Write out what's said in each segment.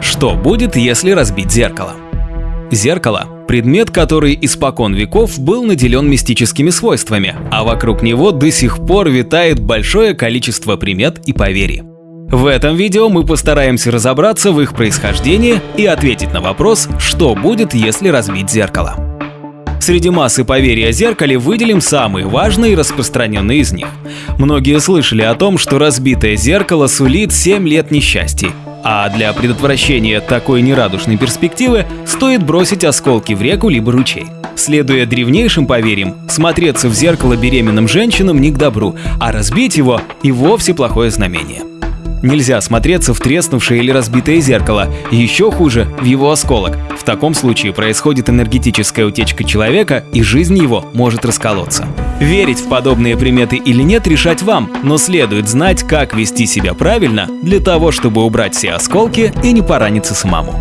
Что будет, если разбить зеркало? Зеркало – предмет, который испокон веков был наделен мистическими свойствами, а вокруг него до сих пор витает большое количество примет и поверий. В этом видео мы постараемся разобраться в их происхождении и ответить на вопрос, что будет, если разбить зеркало. Среди массы поверий о зеркале выделим самые важные и распространенные из них. Многие слышали о том, что разбитое зеркало сулит 7 лет несчастья, а для предотвращения такой нерадушной перспективы стоит бросить осколки в реку либо ручей. Следуя древнейшим поверьям, смотреться в зеркало беременным женщинам не к добру, а разбить его и вовсе плохое знамение. Нельзя смотреться в треснувшее или разбитое зеркало, еще хуже – в его осколок. В таком случае происходит энергетическая утечка человека, и жизнь его может расколоться. Верить в подобные приметы или нет решать вам, но следует знать, как вести себя правильно для того, чтобы убрать все осколки и не пораниться самому.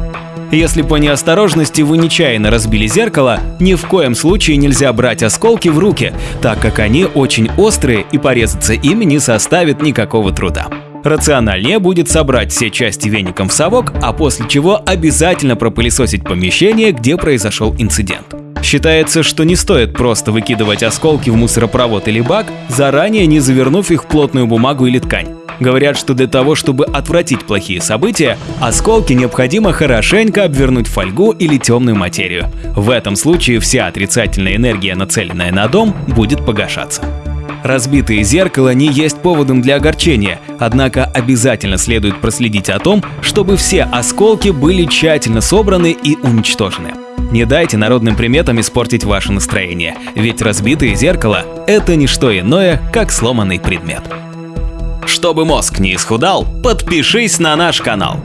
Если по неосторожности вы нечаянно разбили зеркало, ни в коем случае нельзя брать осколки в руки, так как они очень острые и порезаться ими не составит никакого труда. Рациональнее будет собрать все части веником в совок, а после чего обязательно пропылесосить помещение, где произошел инцидент. Считается, что не стоит просто выкидывать осколки в мусоропровод или бак, заранее не завернув их в плотную бумагу или ткань. Говорят, что для того, чтобы отвратить плохие события, осколки необходимо хорошенько обвернуть фольгу или темную материю. В этом случае вся отрицательная энергия, нацеленная на дом, будет погашаться. Разбитые зеркала не есть поводом для огорчения, однако обязательно следует проследить о том, чтобы все осколки были тщательно собраны и уничтожены. Не дайте народным приметам испортить ваше настроение, ведь разбитые зеркала – это не что иное, как сломанный предмет. Чтобы мозг не исхудал, подпишись на наш канал.